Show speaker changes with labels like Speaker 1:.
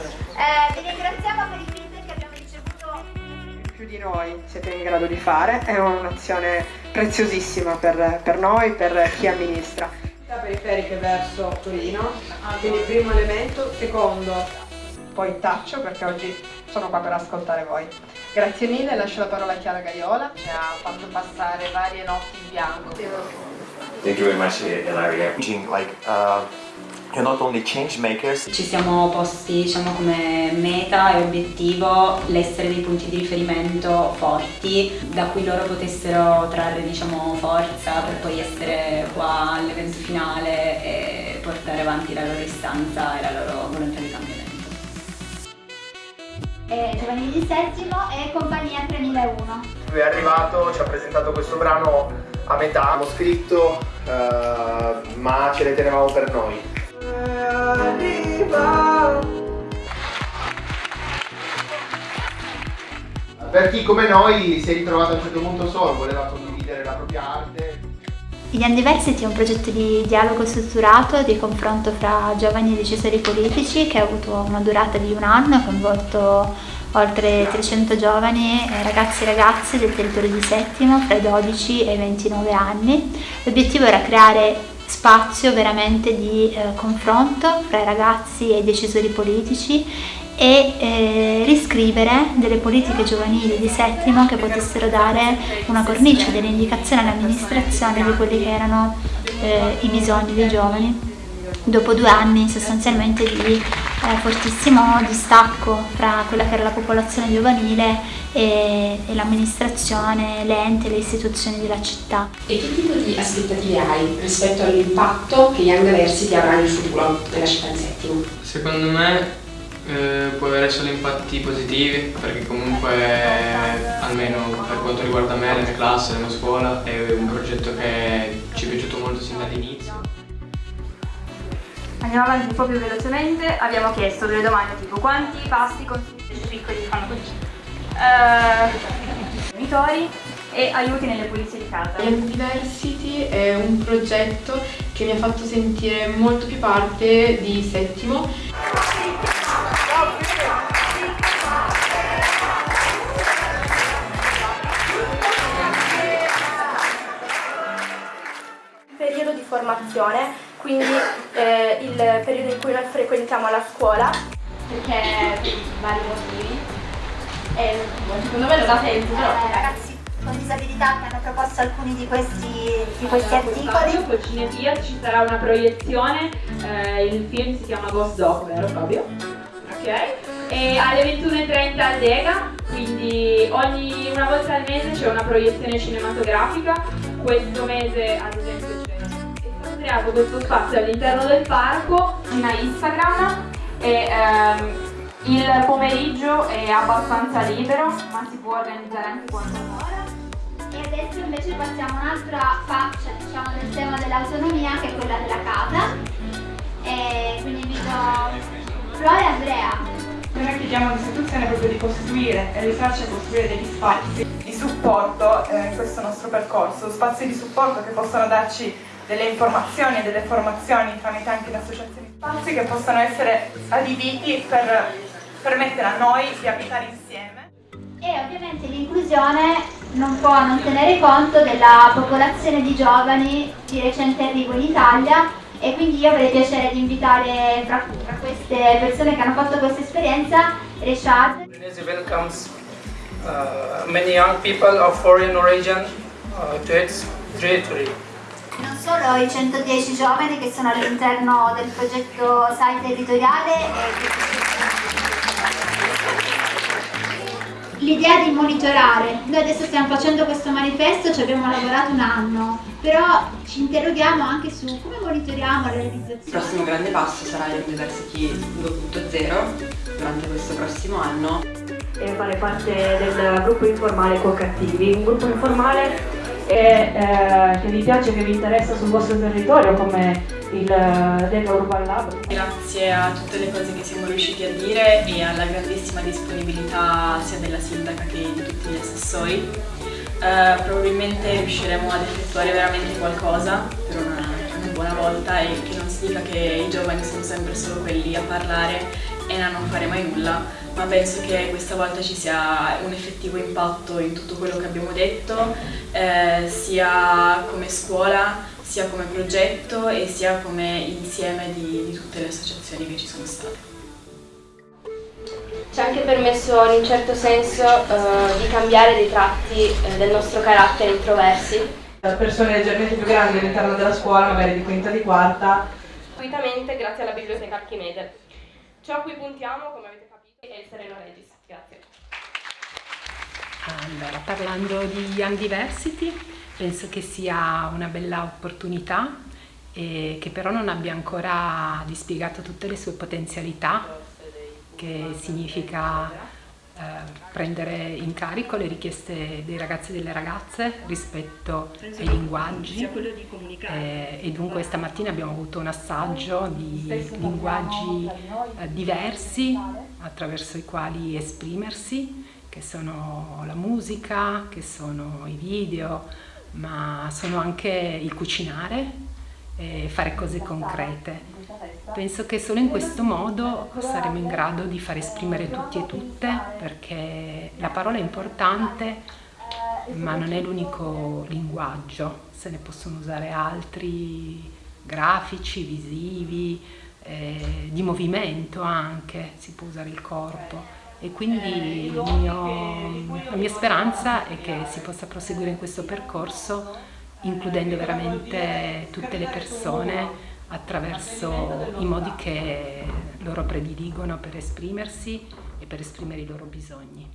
Speaker 1: Eh, vi ringraziamo per il feedback che abbiamo ricevuto.
Speaker 2: Più di noi siete in grado di fare, è un'azione preziosissima per, per noi, per chi amministra. Periferiche verso Torino, quindi primo elemento, secondo poi taccio perché oggi sono qua per ascoltare voi. Grazie mille, lascio la parola a Chiara Gaiola.
Speaker 3: Ci ha fatto passare varie notti in bianco.
Speaker 4: Thank you very much, Ilaria. Like, uh, you're not only change makers.
Speaker 5: Ci siamo posti diciamo, come meta e obiettivo l'essere dei punti di riferimento forti da cui loro potessero trarre diciamo, forza per poi essere qua all'evento finale e portare avanti la loro istanza e la loro volontà di cambiamento
Speaker 1: eh, giovanili di settimo e compagnia 3001.
Speaker 6: Lui è arrivato, ci ha presentato questo brano a metà, abbiamo scritto uh, ma ce le tenevamo per noi. Per chi come noi si è ritrovato a un certo punto solo, voleva condividere la propria arte.
Speaker 1: Young Diversity è un progetto di dialogo strutturato, di confronto fra giovani decisori politici che ha avuto una durata di un anno, ha coinvolto oltre 300 giovani ragazzi e ragazze del territorio di Settimo fra i 12 e i 29 anni. L'obiettivo era creare spazio veramente di eh, confronto fra i ragazzi e i decisori politici e eh, riscrivere delle politiche giovanili di settimo che potessero dare una cornice, delle indicazioni all'amministrazione di quelli che erano eh, i bisogni dei giovani. Dopo due anni sostanzialmente di eh, fortissimo distacco fra quella che era la popolazione giovanile e, e l'amministrazione, l'ente, le istituzioni della città.
Speaker 7: E che tipo di aspettative hai rispetto all'impatto che Young Diversity avrà nel futuro nella città di Settimo?
Speaker 8: Secondo me eh, può avere solo impatti positivi perché comunque almeno per quanto riguarda me, la mia classe, la mia scuola è un progetto
Speaker 9: Andiamo avanti un po' più velocemente, abbiamo chiesto delle domande tipo quanti pasti consumi piccoli fanno così? Uh, monitori e aiuti nelle pulizie di casa.
Speaker 10: Young Diversity è un progetto che mi ha fatto sentire molto più parte di Settimo
Speaker 9: periodo di formazione, quindi eh, il periodo in cui noi frequentiamo la scuola, perché per vari motivi. E, secondo me lo da tempo, però.
Speaker 1: Eh, ragazzi con disabilità che hanno proposto alcuni di questi, di questi articoli.
Speaker 11: Col Cinetia ci sarà una proiezione, eh, il film si chiama Ghost Dog, vero Fabio? Ok. E alle 21.30 al Lega, quindi ogni una volta al mese c'è una proiezione cinematografica. Questo mese ad esempio creato questo spazio all'interno del parco, in Instagram e ehm, il pomeriggio è abbastanza libero, ma si può organizzare anche quando vuole.
Speaker 1: E adesso invece passiamo a un'altra faccia diciamo, del tema dell'autonomia che è quella della casa. E quindi invito Flora e Andrea.
Speaker 2: Noi chiediamo all'istituzione proprio di costruire e aiutarci a costruire degli spazi di supporto eh, in questo nostro percorso, spazi di supporto che possano darci delle informazioni e delle formazioni tramite anche le associazioni, spazi che possano essere adibiti per permettere a noi di abitare insieme.
Speaker 1: E ovviamente l'inclusione non può non tenere conto della popolazione di giovani di recente arrivo in Italia e quindi io avrei piacere di invitare tra, tra queste persone che hanno fatto questa esperienza Reshad.
Speaker 12: Tunisia welcomes uh, many young people of foreign origin uh, to its territory.
Speaker 1: Non solo i 110 giovani che sono all'interno del progetto SAI territoriale L'idea di monitorare, noi adesso stiamo facendo questo manifesto, ci abbiamo lavorato un anno, però ci interroghiamo anche su come monitoriamo la realizzazione.
Speaker 13: Il prossimo grande passo sarà l'University 2.0 durante questo prossimo anno.
Speaker 14: E fare parte del gruppo informale Co-Cattivi, un gruppo informale e, eh, che vi piace, che vi interessa sul vostro territorio come il Data Urban Lab.
Speaker 15: Grazie a tutte le cose che siamo riusciti a dire e alla grandissima disponibilità sia della sindaca che di tutti gli assessori. Eh, probabilmente riusciremo ad effettuare veramente qualcosa per una, una buona volta e che non si dica che i giovani sono sempre solo quelli a parlare e a non fare mai nulla, ma penso che questa volta ci sia un effettivo impatto in tutto quello che abbiamo detto, eh, sia come scuola, sia come progetto e sia come insieme di, di tutte le associazioni che ci sono state.
Speaker 9: Ci ha anche permesso in un certo senso eh, di cambiare dei tratti eh, del nostro carattere introversi.
Speaker 2: Persone leggermente più grandi all'interno della scuola, magari di quinta e di quarta.
Speaker 9: Gratuitamente grazie alla biblioteca Archimede. Ciò a cui puntiamo, come avete capito, è il Sereno Regis. Grazie.
Speaker 16: Allora, parlando di Young Diversity, penso che sia una bella opportunità e che però non abbia ancora dispiegato tutte le sue potenzialità, che significa eh, prendere in carico le richieste dei ragazzi e delle ragazze rispetto ai linguaggi. Eh, e dunque stamattina abbiamo avuto un assaggio di linguaggi eh, diversi attraverso i quali esprimersi che sono la musica, che sono i video, ma sono anche il cucinare e fare cose concrete. Penso che solo in questo modo saremo in grado di far esprimere tutti e tutte perché la parola è importante ma non è l'unico linguaggio, se ne possono usare altri grafici, visivi, eh, di movimento anche, si può usare il corpo e quindi mio, la mia speranza è che si possa proseguire in questo percorso includendo veramente tutte le persone attraverso i modi che loro prediligono per esprimersi e per esprimere i loro bisogni.